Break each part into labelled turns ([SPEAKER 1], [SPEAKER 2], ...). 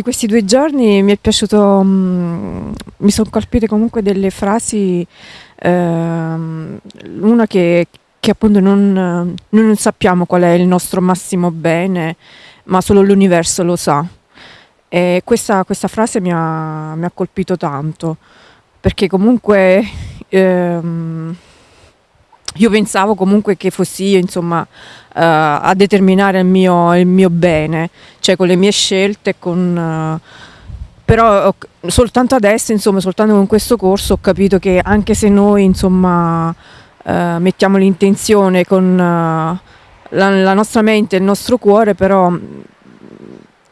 [SPEAKER 1] di questi due giorni mi è piaciuto, mm, mi sono colpite comunque delle frasi, ehm, una che, che appunto non, non sappiamo qual è il nostro massimo bene, ma solo l'universo lo sa. E questa, questa frase mi ha, mi ha, colpito tanto, perché comunque ehm, io pensavo comunque che fossi io insomma uh, a determinare il mio, il mio, bene, cioè con le mie scelte, con, uh, però soltanto adesso, insomma, soltanto con questo corso ho capito che anche se noi insomma uh, mettiamo l'intenzione con la, la, nostra mente e il nostro cuore, però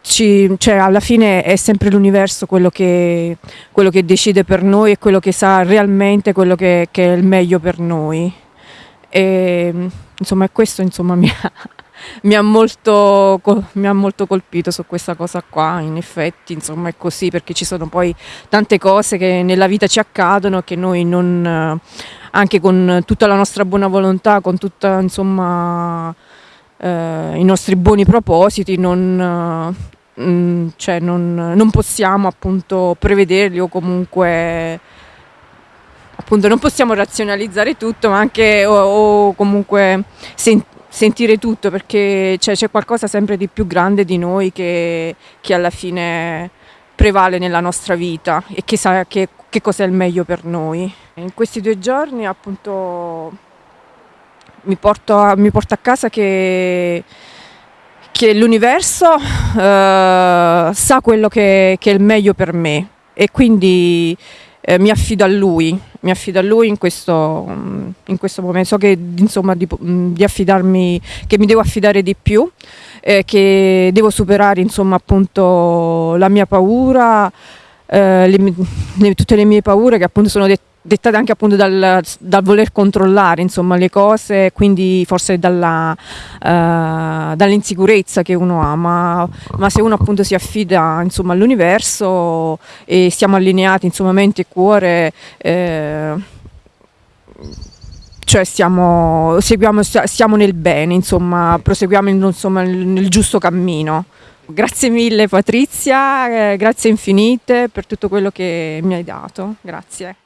[SPEAKER 1] ci, cioè, alla fine è sempre l'universo quello quello che, decide per noi e quello che sa realmente quello che, che è il meglio per noi. E, insomma, questo insomma, mi, ha, mi, ha molto, mi, ha, molto, colpito su questa cosa qua, in effetti insomma è così perché ci sono poi tante cose che nella vita ci accadono che noi non, anche con tutta la nostra buona volontà, con tutti eh, i nostri buoni propositi, non, eh, cioè non, non possiamo appunto prevederli o comunque appunto non possiamo razionalizzare tutto, ma anche o, o comunque sen sentire tutto, perché c'è qualcosa sempre di più grande di noi che, che, alla fine prevale nella nostra vita e che sa che, che cos'è il meglio per noi. In questi due giorni appunto mi porto, mi porto a casa che che l'universo uh, sa quello che, che, è il meglio per me e quindi eh, mi affido a lui, mi affido a lui in questo, in questo momento, so che insomma di, di, affidarmi, che mi devo affidare di più, eh, che devo superare insomma appunto la mia paura, eh, le, le, tutte le mie paure che appunto sono dette dettate anche appunto dal, dal, voler controllare insomma, le cose, quindi forse dalla, uh, dall'insicurezza che uno ha, ma, ma, se uno appunto si affida all'universo e siamo allineati insomma, mente e cuore, eh, cioè stiamo, seguiamo, stiamo nel bene, insomma, proseguiamo insomma, nel giusto cammino. Grazie mille Patrizia, eh, grazie infinite per tutto quello che mi hai dato, grazie.